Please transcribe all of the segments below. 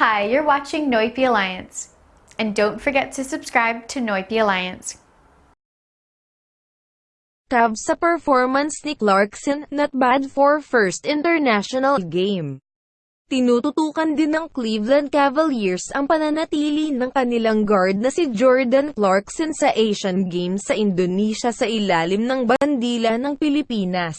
Hi, you're watching Noipi Alliance. And don't forget to subscribe to Noipi Alliance. Cavs sa performance ni Clarkson, not bad for first international game. Tinututukan din ng Cleveland Cavaliers ang pananatili ng kanilang guard na si Jordan Clarkson sa Asian Games sa Indonesia sa ilalim ng bandila ng Pilipinas.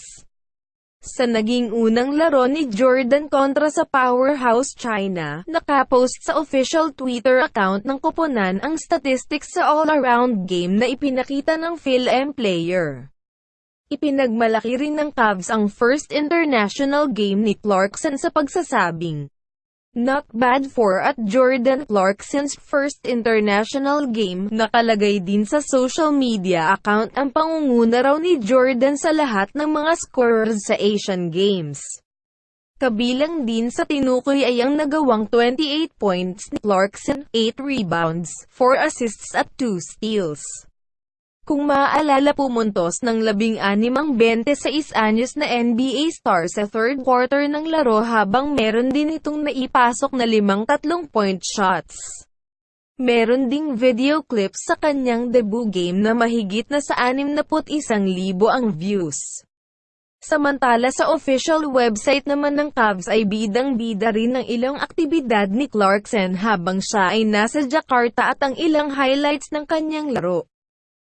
Sa naging unang laro ni Jordan kontra sa Powerhouse China, nakapost sa official Twitter account ng koponan ang statistics sa all-around game na ipinakita ng Phil-M player. Ipinagmalaki rin ng Cavs ang first international game ni Clarkson sa pagsasabing, Not bad for at Jordan Clarkson's first international game, nakalagay din sa social media account ang pangunguna raw ni Jordan sa lahat ng mga scorers sa Asian Games. Kabilang din sa tinukoy ay ang nagawang 28 points ni Clarkson, 8 rebounds, 4 assists at 2 steals. Kung maaalala pumuntos ng 16 ang 26 anyos na NBA star sa third quarter ng laro habang meron din itong naipasok na limang tatlong point shots. Meron ding video clips sa kanyang debut game na mahigit na sa 61,000 ang views. Samantala sa official website naman ng Cavs ay bidang-bida rin ng ilang aktibidad ni Clarkson habang siya ay nasa Jakarta at ang ilang highlights ng kanyang laro.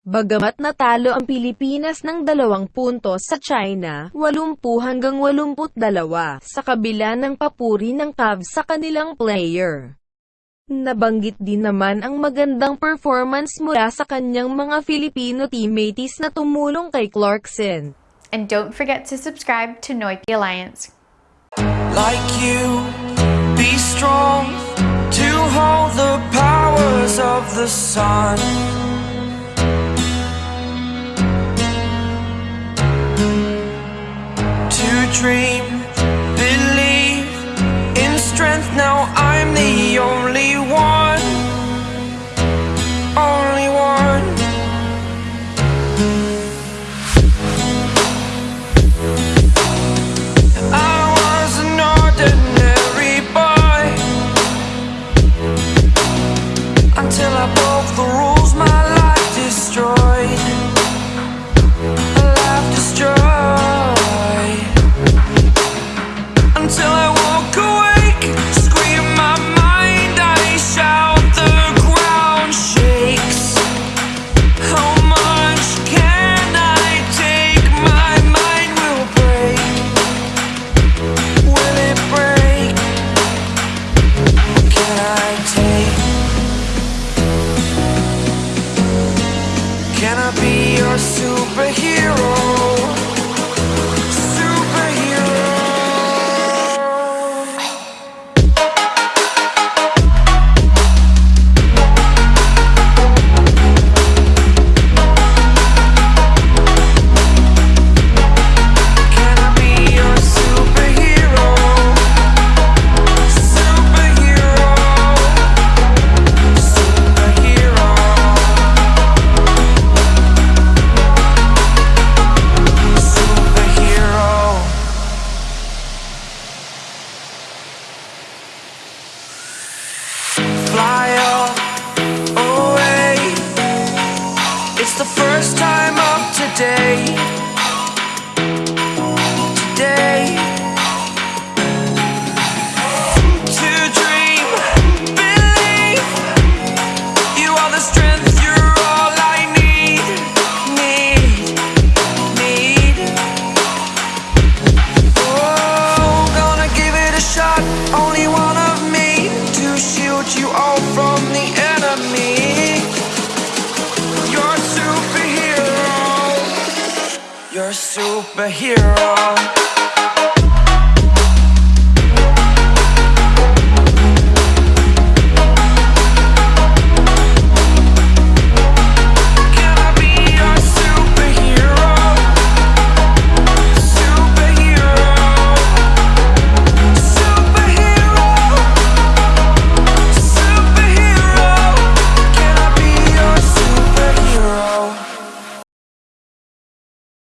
Bagamat natalo ang Pilipinas ng dalawang puntos sa China, 80 hanggang 82, sa kabila ng papuri ng Cavs sa kanilang player. Nabanggit din naman ang magandang performance mula sa kanyang mga Filipino teammates na tumulong kay Clarkson. And don't forget to subscribe to Noipi Alliance. like you. Be strong to hold the powers of the sun. Dream, Superhero. superhero.